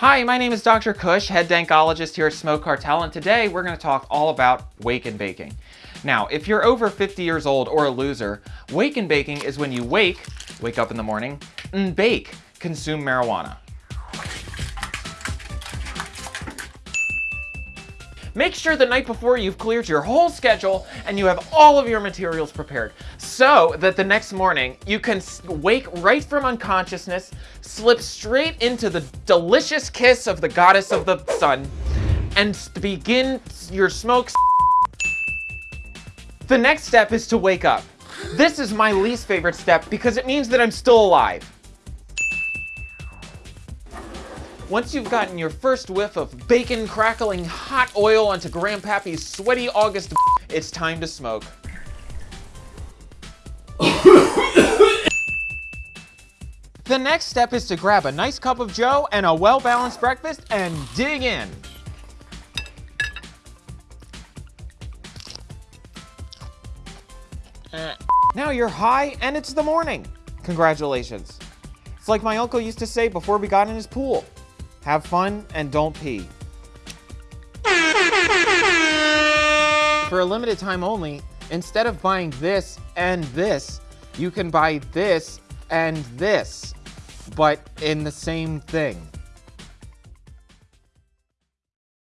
Hi, my name is Dr. Kush, head dankologist here at Smoke Cartel, and today we're going to talk all about wake and baking. Now, if you're over 50 years old or a loser, wake and baking is when you wake, wake up in the morning, and bake, consume marijuana. Make sure the night before you've cleared your whole schedule and you have all of your materials prepared so that the next morning you can wake right from unconsciousness, slip straight into the delicious kiss of the goddess of the sun, and begin your smoke. The next step is to wake up. This is my least favorite step because it means that I'm still alive. Once you've gotten your first whiff of bacon crackling hot oil onto Grandpappy's sweaty August, it's time to smoke. the next step is to grab a nice cup of joe and a well-balanced breakfast and dig in. Now you're high and it's the morning. Congratulations. It's like my uncle used to say before we got in his pool. Have fun and don't pee. For a limited time only, instead of buying this and this, you can buy this and this, but in the same thing.